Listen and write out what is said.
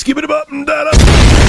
Skip it up and down.